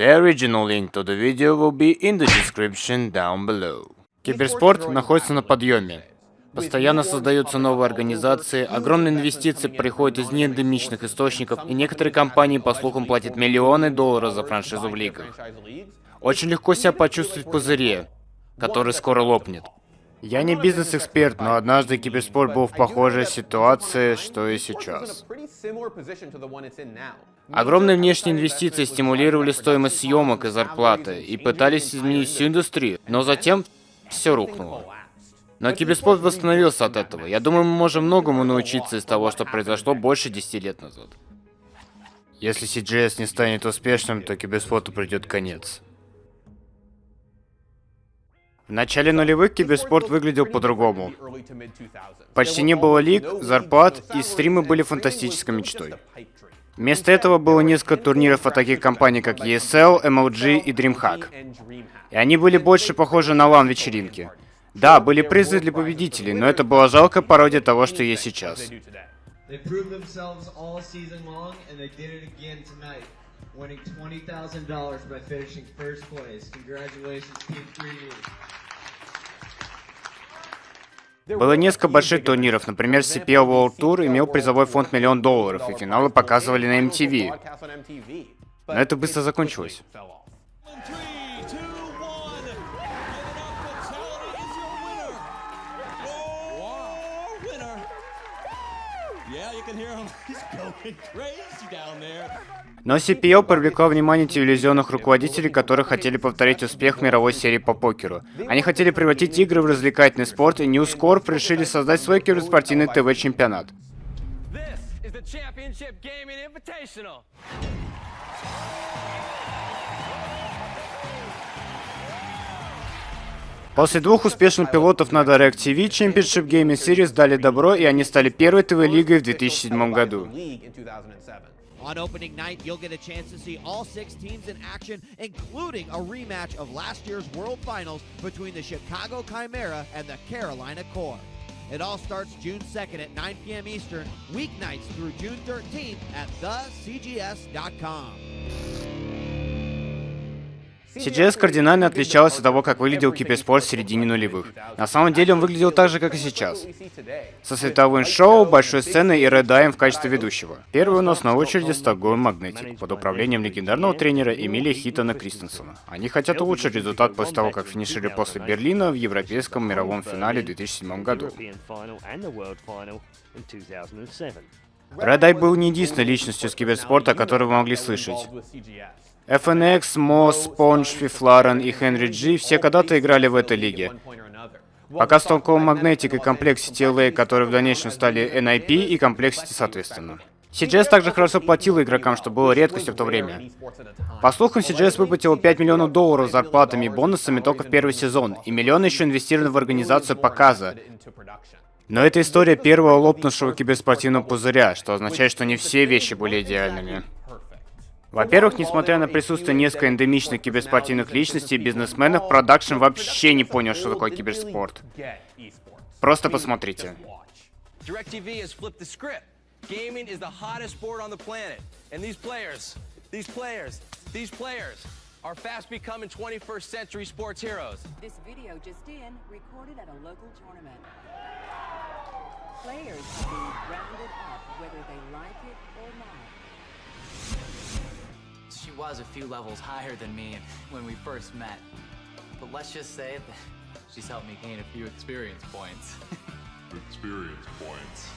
The original link to the video will be in the description down below. Киберспорт находится на подъеме. Постоянно создаются новые организации, огромные инвестиции приходят из неэндемичных источников, и некоторые компании, по слухам, платят миллионы долларов за франшизу в лигах. Очень легко себя почувствовать в пузыре, который скоро лопнет. Я не бизнес-эксперт, но однажды киберспорт был в похожей ситуации, что и сейчас. Огромные внешние инвестиции стимулировали стоимость съемок и зарплаты, и пытались изменить всю индустрию, но затем все рухнуло. Но киберспорт восстановился от этого. Я думаю, мы можем многому научиться из того, что произошло больше 10 лет назад. Если CGS не станет успешным, то киберспорту придет конец. В начале нулевых киберспорт выглядел по-другому. Почти не было лиг, зарплат, и стримы были фантастической мечтой. Вместо этого было несколько турниров от таких компаний, как ESL, MLG и DreamHack. И они были больше похожи на лан-вечеринки. Да, были призы для победителей, но это была жалкая пародия того, что есть сейчас. winning $20,000 by finishing first place. Congratulations, Team 3 Было несколько больших турниров, например, CPL World Tour имел призовой фонд миллион долларов, и финалы показывали на MTV. Но это быстро закончилось. Но CPO привлекла внимание телевизионных руководителей, которые хотели повторить успех мировой серии по покеру. Они хотели превратить игры в развлекательный спорт, и News Corp решили создать свой киберспортивный ТВ-чемпионат. После двух успешных пилотов на DirecTV Championship Gaming Series дали добро, и они стали первой ТВ-лигой в 2007 году. On opening night, you'll get a chance to see all six teams in action, including a rematch of last year's World Finals between the Chicago Chimera and the Carolina Core. It all starts June 2nd at 9 p.m. Eastern, weeknights through June 13th at thecgs.com. CGS кардинально отличалась от того, как выглядел киберспорт в середине нулевых. На самом деле он выглядел так же, как и сейчас. Со световым шоу, большой сценой и Red в качестве ведущего. Первый у нас на очереди Стокгольм Магнетик, под управлением легендарного тренера Эмилия Хитона Кристенсена. Они хотят улучшить результат после того, как финишили после Берлина в европейском мировом финале в 2007 году. Red был не единственной личностью с киберспорта, о которой вы могли слышать. FNX, Moss, Sponge, Fiflaren и Henry G все когда-то играли в этой лиге. Пока Stockholm Magnetic и Complexity LA, которые в дальнейшем стали NIP и Complexity соответственно. CGS также хорошо платила игрокам, что было редкостью в то время. По слухам, CGS выплатила 5 миллионов долларов зарплатами и бонусами только в первый сезон, и миллионы еще инвестированы в организацию показа. Но это история первого лопнувшего киберспортивного пузыря, что означает, что не все вещи были идеальными. Во-первых, несмотря на присутствие нескольких эндемичных киберспортивных личностей и бизнесменов, продакшн вообще не понял, что такое киберспорт. Просто посмотрите. Gaming is the hottest sport on the planet. And these players, these players, these players are fast becoming 21st century sports heroes. This video just in, recorded at a local tournament. Players are being rounded up whether they like it or not. She was a few levels higher than me when we first met. But let's just say that she's helped me gain a few experience points. experience points.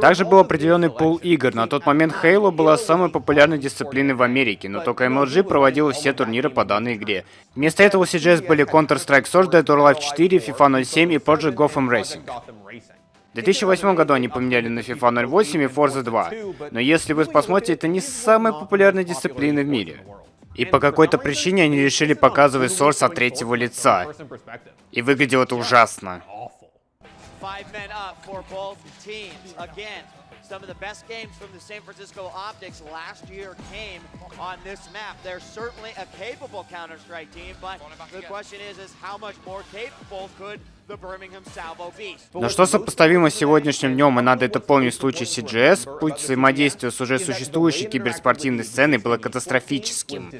Также был определенный пул игр. На тот момент Halo была самой популярной дисциплиной в Америке, но только MLG проводила все турниры по данной игре. Вместо этого у CGS были Counter-Strike Source, Dead or Alive 4, FIFA 07 и Project Gotham Racing. В 2008 году они поменяли на FIFA 08 и Forza 2. Но если вы посмотрите, это не самая популярная дисциплина в мире. И по какой-то причине они решили показывать Source от третьего лица. И выглядело это ужасно. Some of the best games from the San Francisco Optics last year came on this map. They're certainly a capable Counter-Strike team, but the question is, is how much more capable could the Birmingham Salvo be? Но что сопоставимо с сегодняшним днем, и надо это помнить в случае CGS, путь взаимодействия с уже существующей киберспортивной сценой было катастрофическим.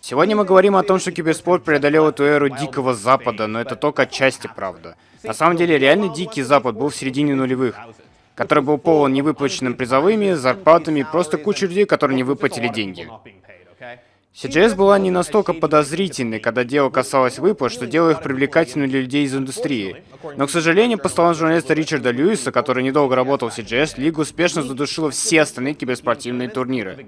Сегодня мы говорим о том, что киберспорт преодолел эту эру дикого запада, но это только отчасти правда. На самом деле, реально дикий запад был в середине нулевых который был полон невыплаченным призовыми, зарплатами, просто куча людей, которые не выплатили деньги. CGS была не настолько подозрительной, когда дело касалось выплат, что делало их привлекательными для людей из индустрии. Но, к сожалению, по словам журналиста Ричарда Льюиса, который недолго работал в CGS, Лига успешно задушила все остальные киберспортивные турниры.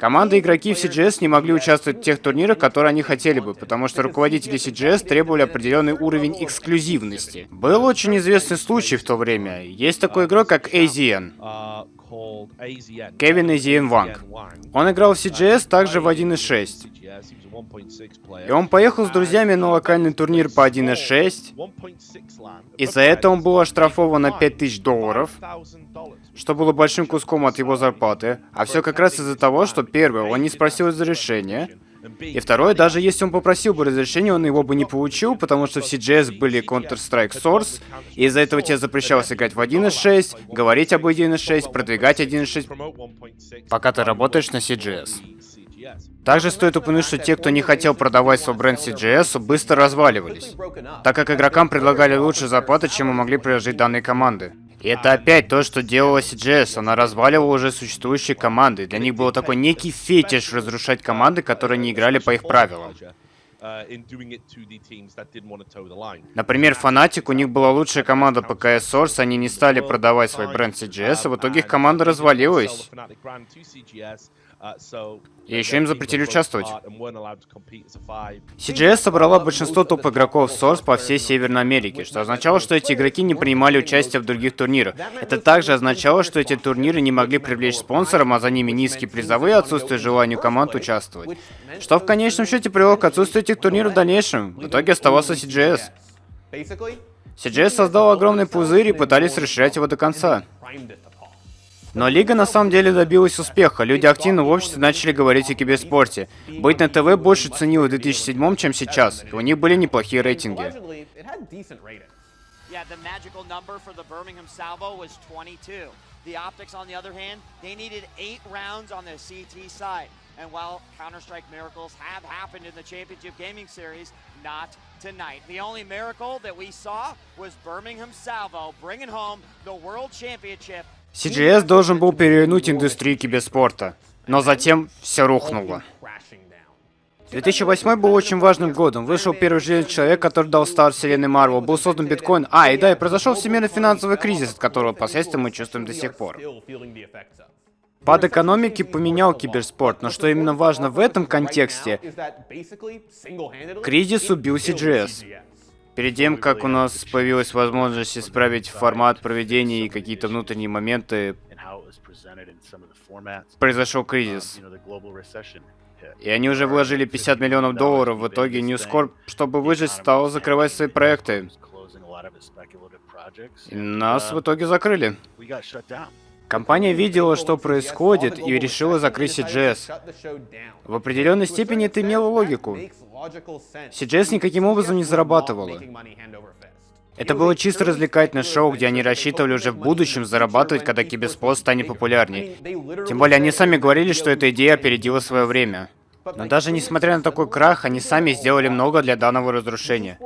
Команды игроки в CGS не могли участвовать в тех турнирах, которые они хотели бы, потому что руководители CGS требовали определенный уровень эксклюзивности. Был очень известный случай в то время. Есть такой игрок, как AZN. Кевин AZN Ванг. Он играл в CGS также в 1.6. И он поехал с друзьями на локальный турнир по 1.6, и за это он был оштрафован на 5000 долларов, что было большим куском от его зарплаты, а все как раз из-за того, что первое, он не спросил разрешения, и второе, даже если он попросил бы разрешения, он его бы не получил, потому что в CGS были Counter-Strike Source, и из-за этого тебе запрещалось играть в 1.6, говорить об 1.6, продвигать 1.6, пока ты работаешь на CGS. Также стоит упомянуть, что те, кто не хотел продавать свой бренд CGS, быстро разваливались, так как игрокам предлагали лучшие зарплаты, чем мы могли предложить данные команды. И это опять то, что делала CGS. Она разваливала уже существующие команды. Для них был такой некий фетиш разрушать команды, которые не играли по их правилам. Например, Фанатик, у них была лучшая команда по CS Source, они не стали продавать свой бренд CGS, а в итоге их команда развалилась. И еще им запретили участвовать. CGS собрала большинство топ-игроков Source по всей Северной Америке, что означало, что эти игроки не принимали участие в других турнирах. Это также означало, что эти турниры не могли привлечь спонсорам, а за ними низкие призовые, отсутствие желания команд участвовать. Что в конечном счете привело к отсутствию этих турниров в дальнейшем. В итоге оставался CGS. CGS создал огромный пузырь и пытались расширять его до конца. Но Лига на самом деле добилась успеха. Люди активно в обществе начали говорить о киберспорте. Быть на ТВ больше ценило в 2007, чем сейчас. И у них были неплохие рейтинги. The Optics, on the other hand, they needed eight rounds on the CT side. And while Counter-Strike miracles have happened in the Championship Gaming Series, not tonight. The only miracle that we saw was Birmingham Salvo bringing home the World Championship CGS должен был перевернуть индустрию киберспорта, но затем все рухнуло. 2008 был очень важным годом. Вышел первый железный человек, который дал старт вселенной Марвел. Был создан биткоин. А, и да, и произошел всемирный финансовый кризис, от которого последствия мы чувствуем до сих пор. Пад экономики поменял киберспорт, но что именно важно в этом контексте, кризис убил CGS. Перед тем, как у нас появилась возможность исправить формат проведения и какие-то внутренние моменты, произошел кризис. И они уже вложили 50 миллионов долларов. В итоге News Corp, чтобы выжить, стал закрывать свои проекты. И нас в итоге закрыли. Компания видела, что происходит, и решила закрыть CGS. В определенной степени это имело логику. CGS никаким образом не зарабатывала. Это было чисто развлекательное шоу, где они рассчитывали уже в будущем зарабатывать, когда киберспорт станет популярней. Тем более они сами говорили, что эта идея опередила свое время. Но даже несмотря на такой крах, они сами сделали много для данного разрушения.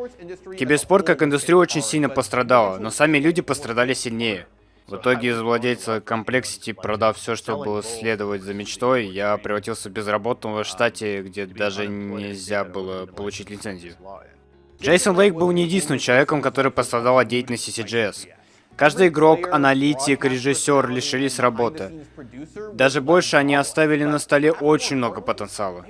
Киберспорт как индустрия очень сильно пострадала, но сами люди пострадали сильнее. В итоге из владельца Complexity, продав все, что было следовать за мечтой, я превратился в безработного в штате, где даже нельзя было получить лицензию. Джейсон Лейк был не единственным человеком, который пострадал от деятельности CGS. Каждый игрок, аналитик, режиссер лишились работы. Даже больше они оставили на столе очень много потенциала.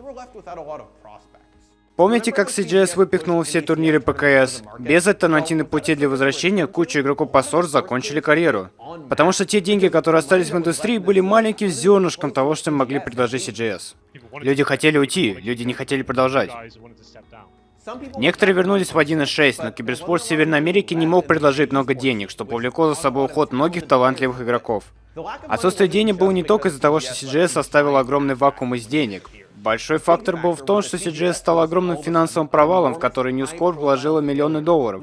Помните, как CGS выпихнул все турниры ПКС? Без альтернативных путей для возвращения куча игроков по Source закончили карьеру. Потому что те деньги, которые остались в индустрии, были маленьким зернышком того, что могли предложить CGS. Люди хотели уйти, люди не хотели продолжать. Некоторые вернулись в 1.6, но киберспорт Северной Америке не мог предложить много денег, что повлекло за собой уход многих талантливых игроков. Отсутствие денег было не только из-за того, что CGS оставил огромный вакуум из денег. Большой фактор был в том, что CGS стал огромным финансовым провалом, в который News Corp вложила миллионы долларов.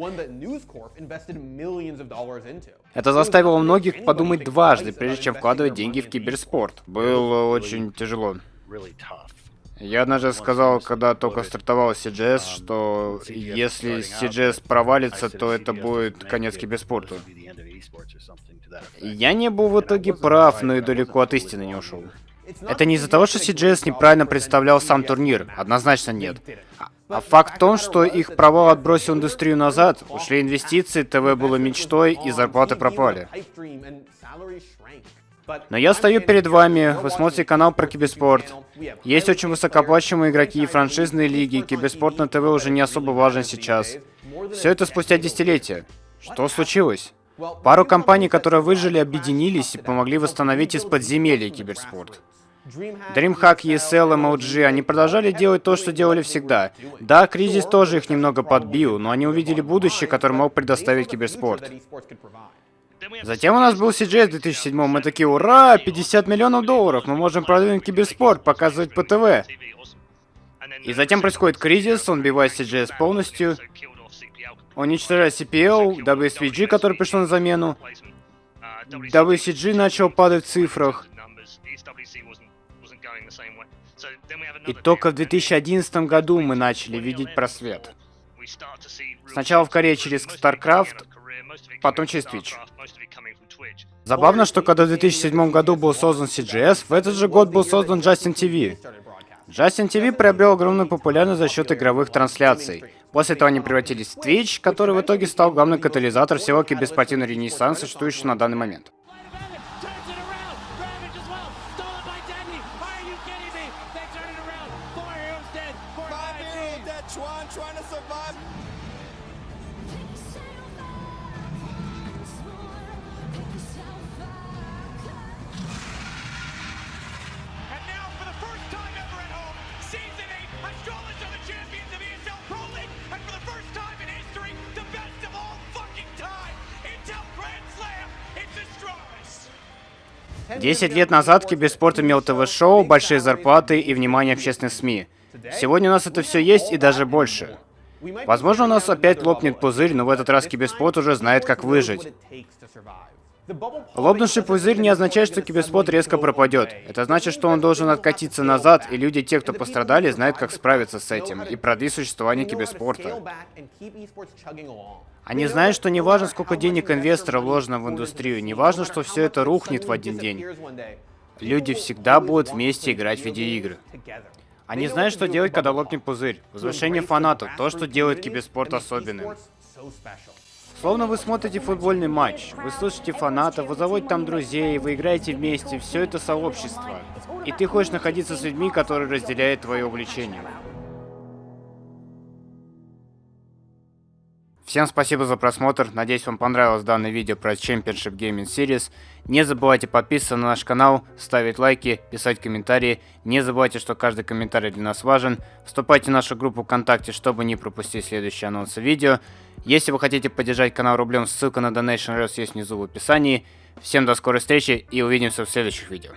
Это заставило многих подумать дважды, прежде чем вкладывать деньги в киберспорт. Было очень тяжело. Я однажды сказал, когда только стартовал CGS, что если CGS провалится, то это будет конец киберспорту. Я не был в итоге прав, но и далеко от истины не ушел. Это не из-за того, что CGS неправильно представлял сам турнир, однозначно нет. А факт в том, что их провал отбросил индустрию назад, ушли инвестиции, ТВ было мечтой и зарплаты пропали. Но я стою перед вами, вы смотрите канал про киберспорт. Есть очень высокооплачиваемые игроки и франшизные лиги, киберспорт на ТВ уже не особо важен сейчас. Все это спустя десятилетия. Что случилось? Пару компаний, которые выжили, объединились и помогли восстановить из подземелья киберспорт. DreamHack, ESL, MLG, они продолжали делать то, что делали всегда. Да, кризис тоже их немного подбил, но они увидели будущее, которое мог предоставить киберспорт. Затем у нас был CGS в 2007 мы такие, ура, 50 миллионов долларов, мы можем продвинуть киберспорт, показывать по ТВ. И затем происходит кризис, он бивает CGS полностью, уничтожает CPL, WSVG, который пришел на замену. WCG начал падать в цифрах. И только в 2011 году мы начали видеть просвет. Сначала в Корее через StarCraft, потом через Twitch. Забавно, что когда в 2007 году был создан CGS, в этот же год был создан Justin TV. Justin TV приобрел огромную популярность за счет игровых трансляций. После этого они превратились в Twitch, который в итоге стал главным катализатором всего киберспортивного ренессанса, существующего на данный момент. Десять лет назад киберспорт имел ТВ-шоу, большие зарплаты и внимание общественных СМИ. Сегодня у нас это все есть и даже больше. Возможно, у нас опять лопнет пузырь, но в этот раз киберспорт уже знает, как выжить. Лопнувший пузырь не означает, что киберспорт резко пропадет. Это значит, что он должен откатиться назад, и люди, те, кто пострадали, знают, как справиться с этим и продлить существование киберспорта. Они знают, что не важно, сколько денег инвестора вложено в индустрию, не важно, что все это рухнет в один день. Люди всегда будут вместе играть в видеоигры. Они знают, что делать, когда лопнет пузырь. Возвышение фанатов, то, что делает киберспорт особенным. Словно вы смотрите футбольный матч, вы слышите фанатов, вы заводите там друзей, вы играете вместе, все это сообщество. И ты хочешь находиться с людьми, которые разделяют твое увлечение. Всем спасибо за просмотр, надеюсь вам понравилось данное видео про Championship Gaming Series. Не забывайте подписываться на наш канал, ставить лайки, писать комментарии. Не забывайте, что каждый комментарий для нас важен. Вступайте в нашу группу ВКонтакте, чтобы не пропустить следующие анонсы видео. Если вы хотите поддержать канал рублем, ссылка на Donation Rest есть внизу в описании. Всем до скорой встречи и увидимся в следующих видео.